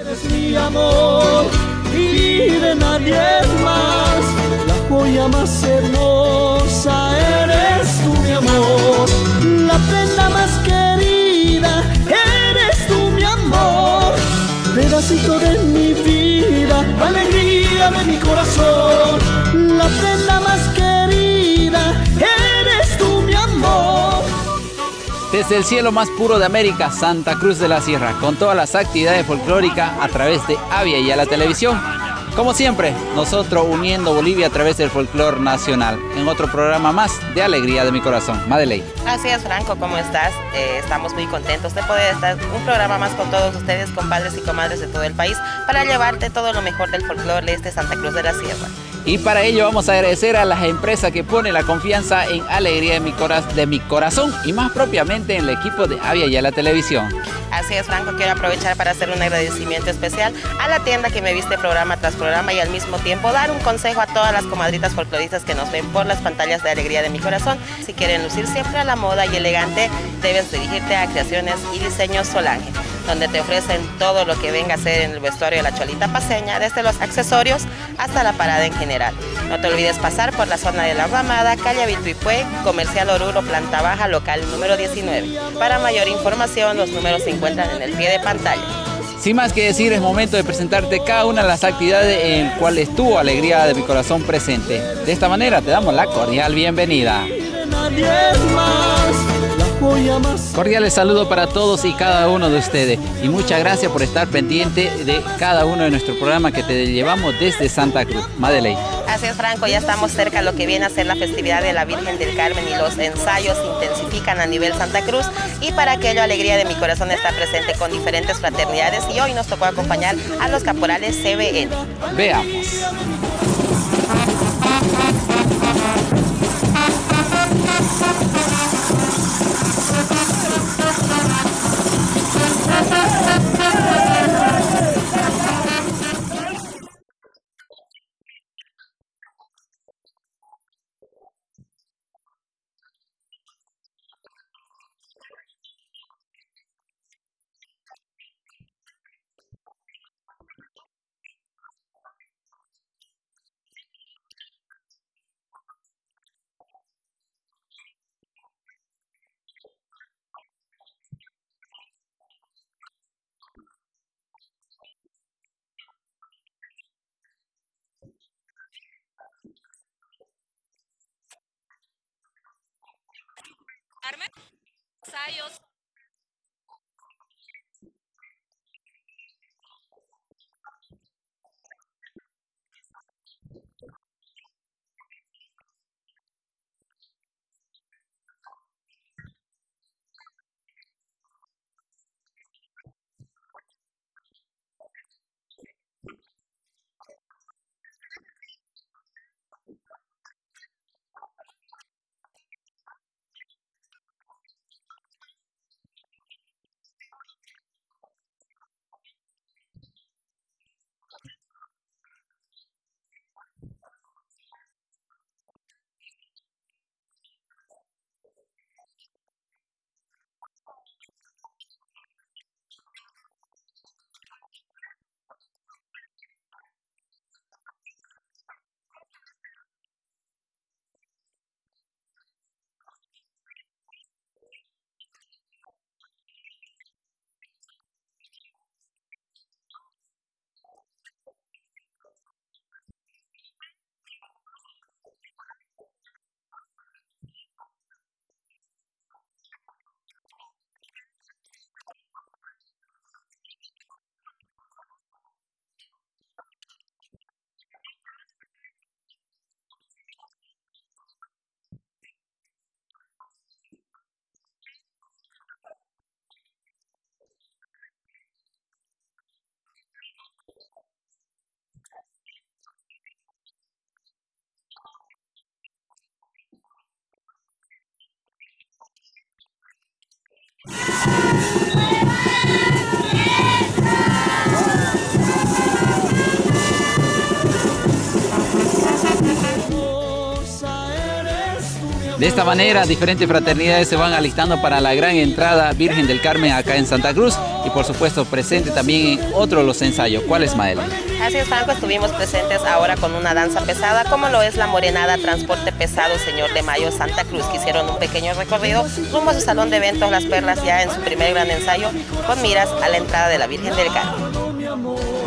Eres mi amor y de nadie más, la joya más hermosa eres tú mi amor, la prenda más querida eres tú mi amor, pedacito de mi vida, alegría de mi corazón, Desde el cielo más puro de América, Santa Cruz de la Sierra, con todas las actividades folclóricas a través de Avia y a la televisión. Como siempre, nosotros uniendo Bolivia a través del folclor nacional, en otro programa más de Alegría de mi Corazón. Madeleine. Así es, Franco, ¿cómo estás? Eh, estamos muy contentos de poder estar un programa más con todos ustedes, compadres y comadres de todo el país, para llevarte todo lo mejor del folclor de este Santa Cruz de la Sierra. Y para ello vamos a agradecer a las empresas que ponen la confianza en Alegría de mi, de mi Corazón y más propiamente en el equipo de Avia y a la televisión. Así es, Franco, quiero aprovechar para hacer un agradecimiento especial a la tienda que me viste programa tras programa y al mismo tiempo dar un consejo a todas las comadritas folcloristas que nos ven por las pantallas de Alegría de mi Corazón. Si quieren lucir siempre a la moda y elegante, debes dirigirte a Creaciones y Diseños Solange donde te ofrecen todo lo que venga a ser en el vestuario de la cholita paseña, desde los accesorios hasta la parada en general. No te olvides pasar por la zona de la Ramada, calle Vituipue, Comercial Oruro, planta baja, local número 19. Para mayor información, los números se encuentran en el pie de pantalla. Sin más que decir, es momento de presentarte cada una de las actividades en las cuales estuvo Alegría de mi Corazón presente. De esta manera te damos la cordial bienvenida. Cordiales saludos para todos y cada uno de ustedes y muchas gracias por estar pendiente de cada uno de nuestros programas que te llevamos desde Santa Cruz. Madeleine. Así es, Franco, ya estamos cerca a lo que viene a ser la festividad de la Virgen del Carmen y los ensayos se intensifican a nivel Santa Cruz y para aquello Alegría de mi Corazón está presente con diferentes fraternidades y hoy nos tocó acompañar a los caporales CBN. Veamos. De esta manera, diferentes fraternidades se van alistando para la gran entrada Virgen del Carmen acá en Santa Cruz y por supuesto presente también en otro de los ensayos. ¿Cuál es, Mael? Así es, Franco, estuvimos presentes ahora con una danza pesada, como lo es la Morenada Transporte Pesado Señor de Mayo Santa Cruz, que hicieron un pequeño recorrido rumbo a su salón de eventos Las Perlas ya en su primer gran ensayo, con miras a la entrada de la Virgen del Carmen.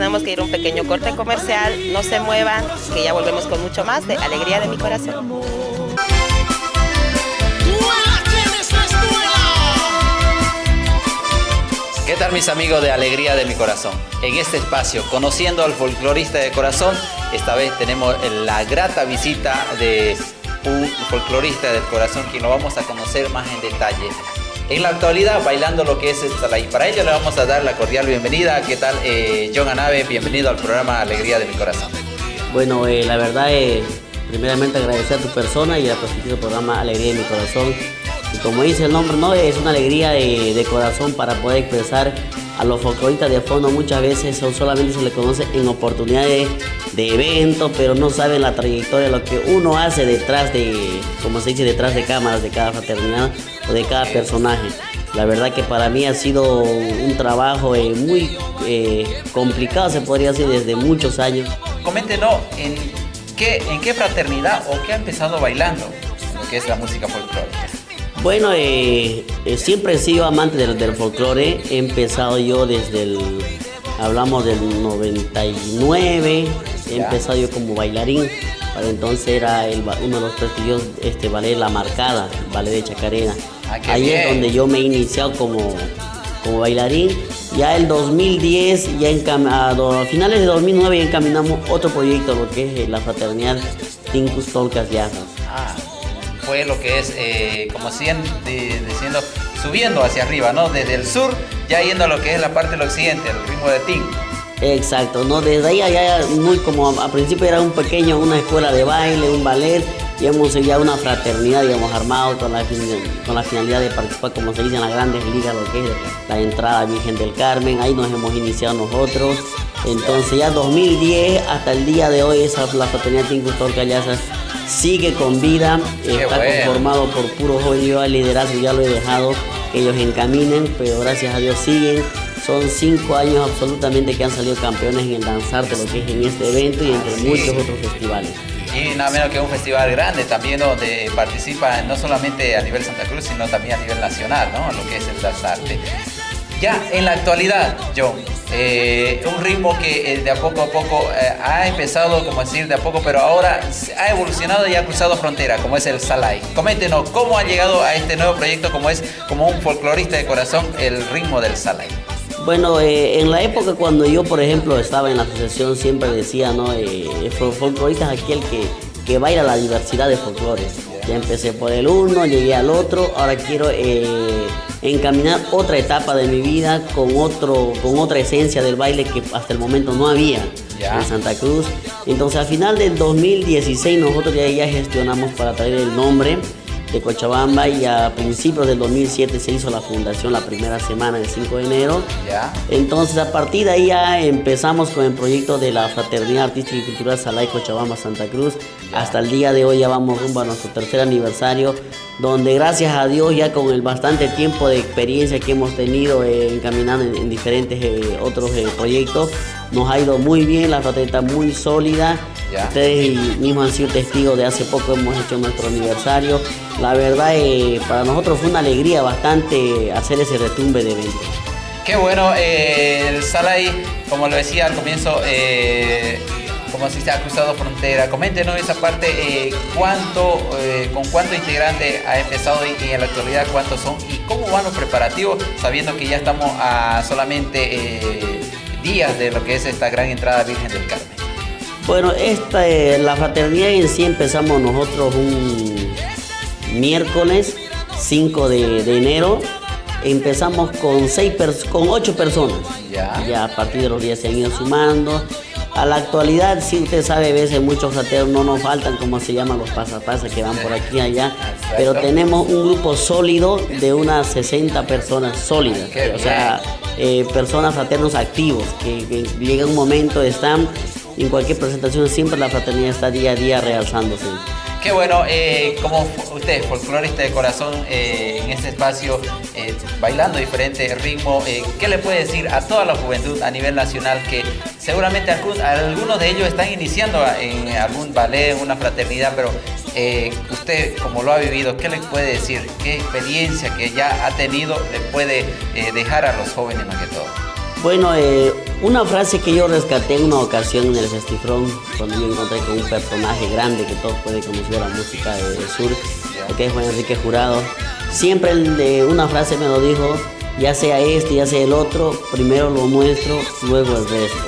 Tenemos que ir un pequeño corte comercial. No se muevan, que ya volvemos con mucho más de Alegría de mi Corazón. ¿Qué tal mis amigos de Alegría de mi Corazón? En este espacio, conociendo al folclorista de corazón, esta vez tenemos la grata visita de un folclorista del corazón, quien lo vamos a conocer más en detalle en la actualidad bailando lo que es esta y para ello le vamos a dar la cordial bienvenida. ¿Qué tal, eh, John Anave? Bienvenido al programa Alegría de mi Corazón. Bueno, eh, la verdad, es primeramente agradecer a tu persona y a tu programa Alegría de mi Corazón. Y como dice el nombre, ¿no? es una alegría de, corazón para poder expresar a los folcloristas de fondo. Muchas veces son, solamente se les conoce en oportunidades de eventos, pero no saben la trayectoria, lo que uno hace detrás de, como se dice, detrás de cámaras de cada fraternidad de cada personaje. La verdad que para mí ha sido un trabajo eh, muy eh, complicado, se podría decir, desde muchos años. Coméntenos, ¿en qué, ¿en qué fraternidad o qué ha empezado bailando lo que es la música folclórica? Bueno, eh, siempre he sido amante del, del folclore. He empezado yo desde el, hablamos del 99, he empezado yo como bailarín. Para entonces era uno de los prestigiosos este ballet La Marcada, ballet de Chacarena. Ah, Ahí es donde yo me he iniciado como, como bailarín. Ya el 2010, ya a finales de 2009 ya encaminamos otro proyecto, lo que es eh, la fraternidad Tincus Tolcas Ah, fue lo que es, eh, como siguen diciendo, subiendo hacia arriba, ¿no? Desde el sur, ya yendo a lo que es la parte del occidente, el ritmo de Ting. Exacto, ¿no? Desde ahí allá muy como a principio era un pequeño, una escuela de baile, un ballet, y hemos ya una fraternidad, digamos, armado con la, con la finalidad de participar, como se dice, en las grandes ligas, lo que es la entrada Virgen del Carmen, ahí nos hemos iniciado nosotros. Entonces ya 2010 hasta el día de hoy esa la fraternidad Tincustor Callaza sigue con vida, está conformado por puros jóvenes, yo al liderazgo ya lo he dejado que ellos encaminen, pero gracias a Dios siguen Son cinco años absolutamente que han salido campeones en el danzar de lo que es en este evento y entre Ah, sí. muchos otros festivales. Y nada menos que un festival grande también donde participa no solamente a nivel Santa Cruz, sino también a nivel nacional, ¿no? Lo que es el danzarte. Ya en la actualidad, John, eh, un ritmo que eh, de a poco a poco eh, ha empezado, como decir, de a poco, pero ahora ha evolucionado y ha cruzado frontera, como es el Salai. Coméntenos cómo ha llegado a este nuevo proyecto, como es como un folclorista de corazón, el ritmo del Salai. Bueno, en la época cuando yo, por ejemplo, estaba en la asociación, siempre decía, ¿no? Eh, folclorista es aquel que, que baila la diversidad de folclores. Ya empecé por el uno, llegué al otro, ahora quiero encaminar otra etapa de mi vida con, otro, con otra esencia del baile que hasta el momento no había en Santa Cruz. Entonces, a final del 2016 nosotros ya, ya gestionamos para traer el nombre de Cochabamba y a principios del 2007 se hizo la fundación la primera semana, el 5 de enero. ¿Ya? Entonces a partir de ahí ya empezamos con el proyecto de la Fraternidad Artística y Cultural Salay Cochabamba Santa Cruz. Hasta el día de hoy ya vamos rumbo a nuestro tercer aniversario, donde gracias a Dios ya con el bastante tiempo de experiencia que hemos tenido eh, encaminando en, en diferentes eh, otros eh, proyectos, nos ha ido muy bien, la fraternidad muy sólida. Ya. Ustedes mismos han sido testigos de hace poco hemos hecho nuestro aniversario. La verdad eh, para nosotros fue una alegría bastante hacer ese retumbe de eventos. Qué bueno, eh, el Salai, como lo decía al comienzo, eh, como si se ha cruzado frontera. Coméntenos esa parte, eh, cuánto, eh, con cuánto integrante ha empezado y, y en la actualidad cuántos son y cómo van los preparativos, sabiendo que ya estamos a solamente eh, días de lo que es esta gran entrada Virgen del Carmen. Bueno, esta, eh, la fraternidad en sí empezamos nosotros un miércoles 5 de, de enero. Empezamos con, seis pers- con 8 personas. Ya. Ya a partir de los días se han ido sumando. A la actualidad, si usted sabe, a veces muchos fraternos no nos faltan, como se llaman los pasapasas que van por aquí y allá. Pero tenemos un grupo sólido de unas 60 personas sólidas. O sea, eh, personas fraternos activos, que, llega un momento, están en cualquier presentación, siempre la fraternidad está día a día realzándose. Qué bueno, eh, como fu- usted, folclorista de corazón, eh, en este espacio, eh, bailando diferentes ritmos, eh, ¿qué le puede decir a toda la juventud a nivel nacional que seguramente algunos de ellos están iniciando en algún ballet, en una fraternidad, pero eh, usted, como lo ha vivido, ¿qué le puede decir? ¿Qué experiencia que ya ha tenido le puede eh, dejar a los jóvenes más que todo? Bueno, eh, una frase que yo rescaté en una ocasión en el Festifrón, cuando yo encontré con un personaje grande que todos pueden conocer la música de- del sur, que es Juan Enrique Jurado. Siempre de una frase me lo dijo, ya sea este, ya sea el otro, primero lo nuestro, luego el resto.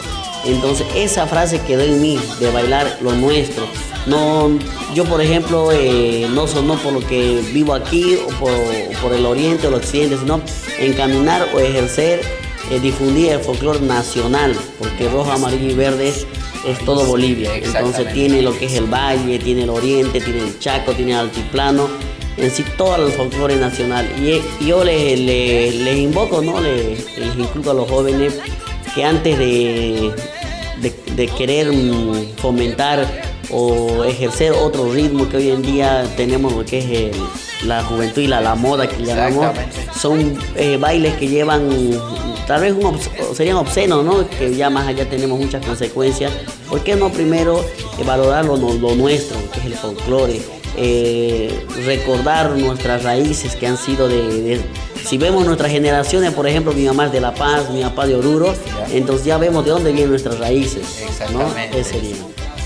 Entonces esa frase quedó en mí, de bailar lo nuestro. No, yo por ejemplo, eh, no sonó por lo que vivo aquí o por, o por el oriente o el occidente, sino encaminar o ejercer eh, difundir el folclore nacional, porque rojo, amarillo y verde es, es todo Bolivia. Entonces tiene lo que es el valle, tiene el oriente, tiene el Chaco, tiene el altiplano, en sí todo el folclore nacional. Y, y yo les, les- les invoco, ¿no? Les, les inculco a los jóvenes que antes de, de, de querer mm, fomentar o ejercer otro ritmo que hoy en día tenemos lo que es el- la juventud y la, la moda que llamamos, son eh, bailes que llevan tal vez un obs- serían obscenos, ¿no? Que ya más allá tenemos muchas consecuencias. ¿Por qué no primero eh, valorar lo, lo nuestro, que es el folclore? eh, recordar nuestras raíces que han sido de, de- si vemos nuestras generaciones, por ejemplo, mi mamá es de La Paz, mi papá de Oruro, entonces ya vemos de dónde vienen nuestras raíces. ¿no? Exactamente. Ese sería.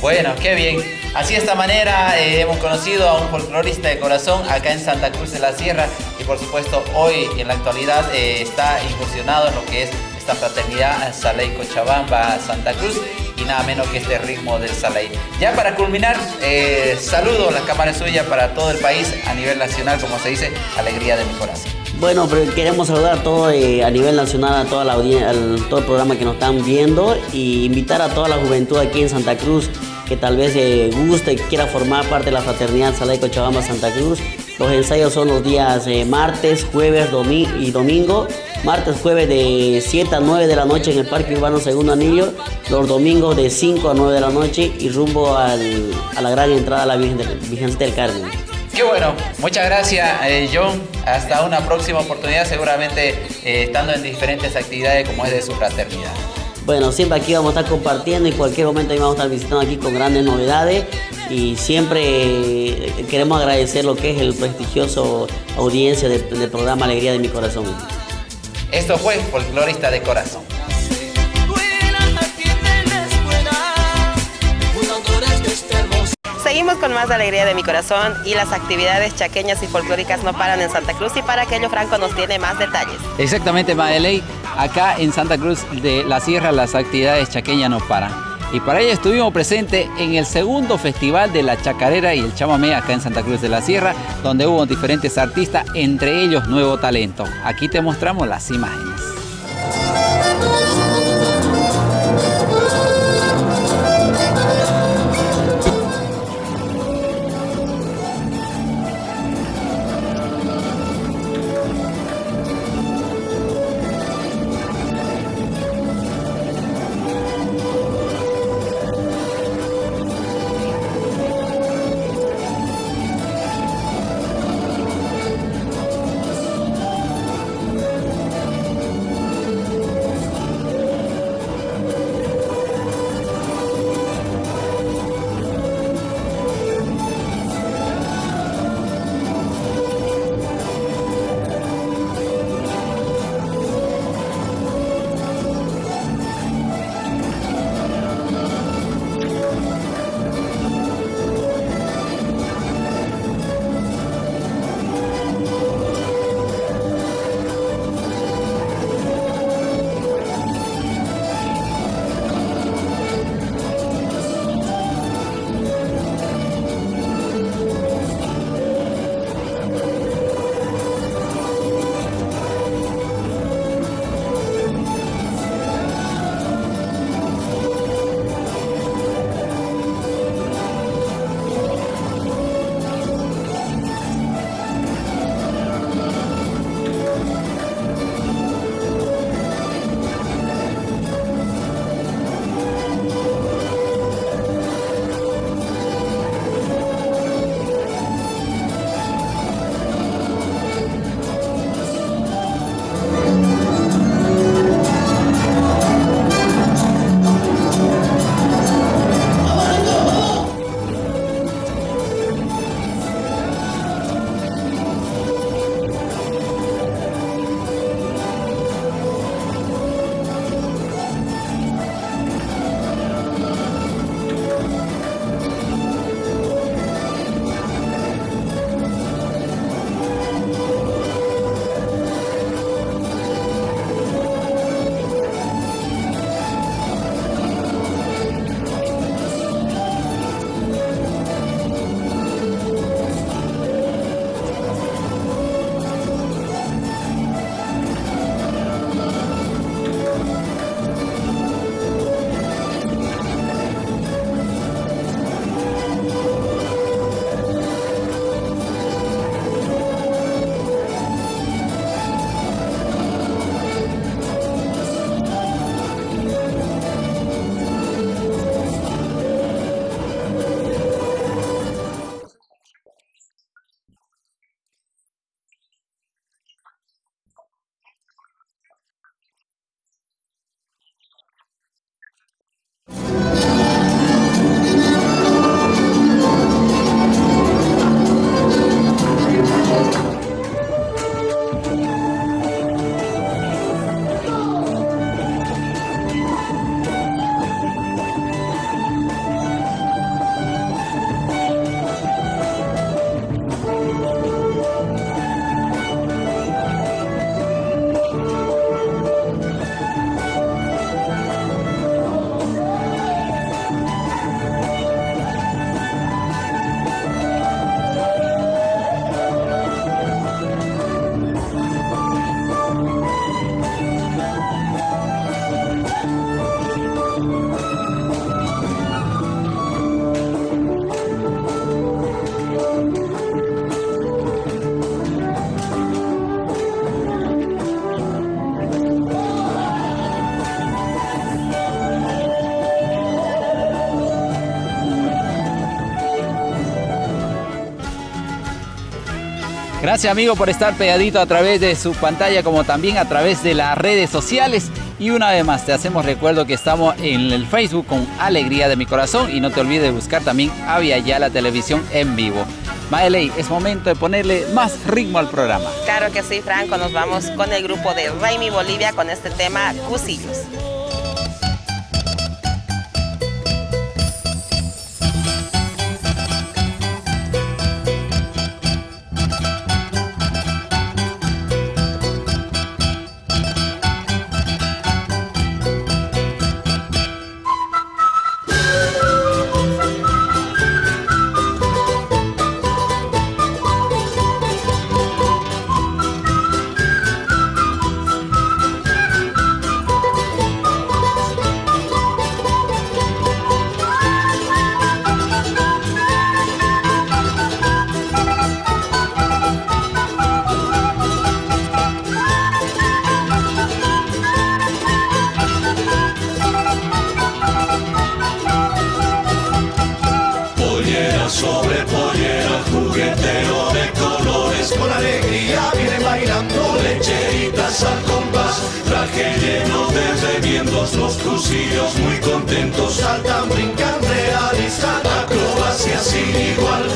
Bueno, qué bien. Así de esta manera eh, hemos conocido a un folclorista de corazón acá en Santa Cruz de la Sierra y por supuesto hoy en la actualidad eh, está incursionado en lo que es esta fraternidad Saley Cochabamba Santa Cruz y nada menos que este ritmo del Saley. Ya para culminar, eh, saludo, la cámara suya para todo el país a nivel nacional, como se dice, alegría de mi corazón. Bueno, pero queremos saludar a todo a nivel nacional, a toda la audiencia, al todo el programa que nos están viendo y invitar a toda la juventud aquí en Santa Cruz que tal vez eh, guste y quiera formar parte de la fraternidad Salay Cochabamba Santa Cruz. Los ensayos son los días eh, martes, jueves y domingo. Martes, jueves de 7 a 9 de la noche en el Parque Urbano Segundo Anillo. Los domingos de 5 a 9 de la noche y rumbo al- a la gran entrada a la Virgen del, del Carmen. Qué bueno, muchas gracias eh, John hasta una próxima oportunidad, seguramente estando en diferentes actividades como es de su fraternidad. Bueno, siempre aquí vamos a estar compartiendo y en cualquier momento vamos a estar visitando aquí con grandes novedades y siempre eh, queremos agradecer lo que es el prestigioso audiencia del, del programa Alegría de mi Corazón. Esto fue Folclorista de Corazón. Seguimos con más de alegría de mi corazón y las actividades chaqueñas y folclóricas no paran en Santa Cruz y para aquello Franco nos tiene más detalles. Exactamente, Madeley. Acá en Santa Cruz de la Sierra las actividades chaqueñas no paran. Y para ello estuvimos presentes en el segundo festival de la chacarera y el chamamé acá en Santa Cruz de la Sierra, donde hubo diferentes artistas, entre ellos Nuevo Talento. Aquí te mostramos las imágenes. Gracias amigo por estar pegadito a través de su pantalla como también a través de las redes sociales. Y una vez más te hacemos recuerdo que estamos en el Facebook con Alegría de mi Corazón y no te olvides de buscar también Avia Ya la televisión en vivo. Maeley, es momento de ponerle más ritmo al programa. Claro que sí, Franco. Nos vamos con el grupo de Raimi Bolivia con este tema Cusillos. paisaje lleno de revientos, los cursillos muy contentos saltan, brincan, realizan acrobacias sin igual.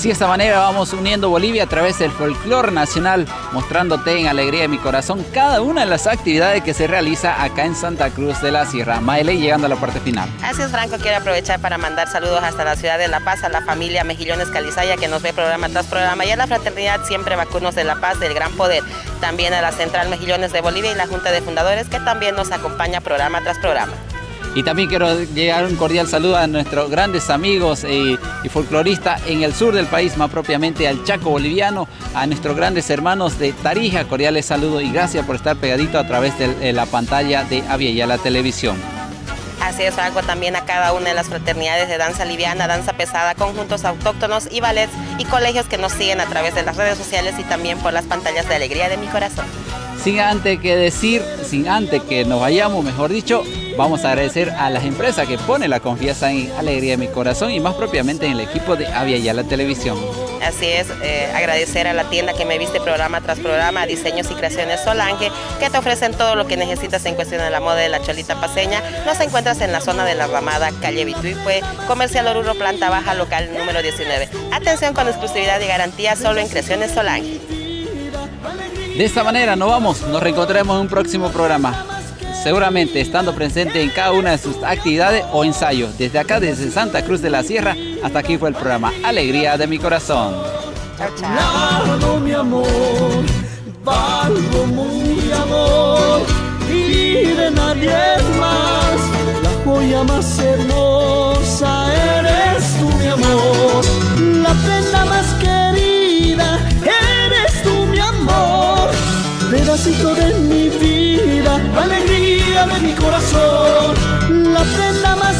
Así de esta manera vamos uniendo Bolivia a través del folclore nacional, mostrándote en alegría de mi corazón cada una de las actividades que se realiza acá en Santa Cruz de la Sierra. Maele, llegando a la parte final. Así es, Franco, quiero aprovechar para mandar saludos hasta la ciudad de La Paz, a la familia Mejillones Calizaya que nos ve programa tras programa y a la fraternidad Siempre Vacunos de La Paz del Gran Poder. También a la Central Mejillones de Bolivia y la Junta de Fundadores que también nos acompaña programa tras programa. Y también quiero llegar un cordial saludo a nuestros grandes amigos y, folcloristas en el sur del país, más propiamente al Chaco boliviano, a nuestros grandes hermanos de Tarija. Cordiales saludos y gracias por estar pegadito a través de, la pantalla de Avia y a la televisión. Así es, Franco, también a cada una de las fraternidades de danza liviana, danza pesada, conjuntos autóctonos y ballets y colegios que nos siguen a través de las redes sociales y también por las pantallas de alegría de mi corazón. Sin antes que decir, sin antes que nos vayamos, mejor dicho, vamos a agradecer a las empresas que ponen la confianza en Alegría de mi Corazón y más propiamente en el equipo de Avia y la Televisión. Así es, eh, agradecer a la tienda que me viste programa tras programa, Diseños y Creaciones Solange, que te ofrecen todo lo que necesitas en cuestión de la moda de la cholita paseña. Nos encuentras en la zona de la Ramada, calle Vituipue, Comercial Oruro, planta baja, local número 19. Atención con exclusividad y garantía solo en Creaciones Solange. De esta manera nos vamos, nos reencontraremos en un próximo programa. Seguramente estando presente en cada una de sus actividades o ensayos. Desde acá, desde Santa Cruz de la Sierra, hasta aquí fue el programa Alegría de mi Corazón. Chao, chao. mi amor, valgo muy amor y de nadie más. La joya más hermosa eres tú, mi amor, la prenda más querida pedacito de mi vida, alegría llave mi corazón, la prenda más